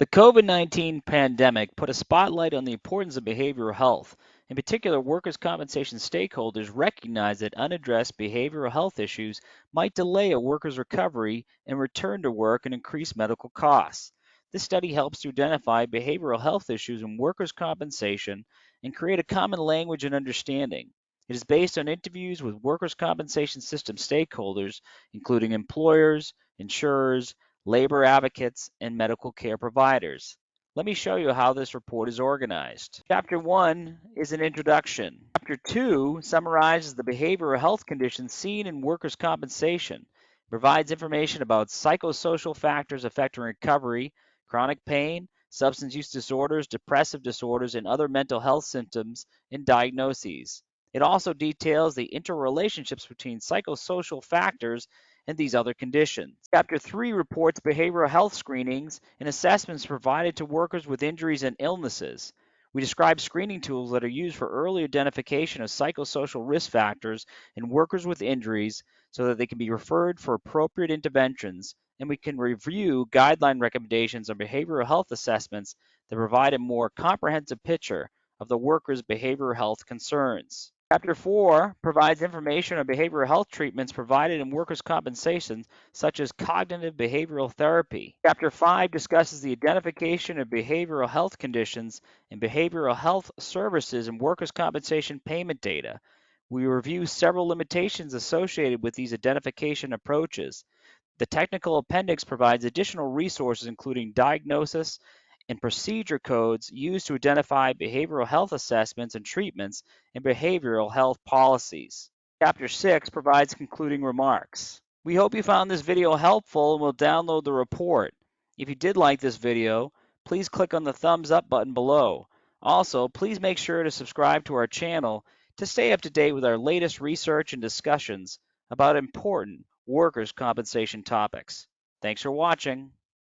The COVID 19 pandemic put a spotlight on the importance of behavioral health. In particular, workers' compensation stakeholders recognize that unaddressed behavioral health issues might delay a worker's recovery and return to work and increase medical costs. This study helps to identify behavioral health issues in workers' compensation and create a common language and understanding. It is based on interviews with workers' compensation system stakeholders, including employers, insurers, labor advocates, and medical care providers. Let me show you how this report is organized. Chapter 1 is an introduction. Chapter 2 summarizes the behavioral health conditions seen in workers' compensation, provides information about psychosocial factors affecting recovery, chronic pain, substance use disorders, depressive disorders, and other mental health symptoms and diagnoses. It also details the interrelationships between psychosocial factors and these other conditions. Chapter 3 reports behavioral health screenings and assessments provided to workers with injuries and illnesses. We describe screening tools that are used for early identification of psychosocial risk factors in workers with injuries so that they can be referred for appropriate interventions, and we can review guideline recommendations on behavioral health assessments that provide a more comprehensive picture of the worker's behavioral health concerns. Chapter 4 provides information on behavioral health treatments provided in workers' compensation, such as cognitive behavioral therapy. Chapter 5 discusses the identification of behavioral health conditions and behavioral health services in workers' compensation payment data. We review several limitations associated with these identification approaches. The technical appendix provides additional resources including diagnosis and procedure codes used to identify behavioral health assessments and treatments and behavioral health policies. Chapter 6 provides concluding remarks. We hope you found this video helpful and will download the report. If you did like this video, please click on the thumbs up button below. Also, please make sure to subscribe to our channel to stay up to date with our latest research and discussions about important workers' compensation topics. Thanks for watching.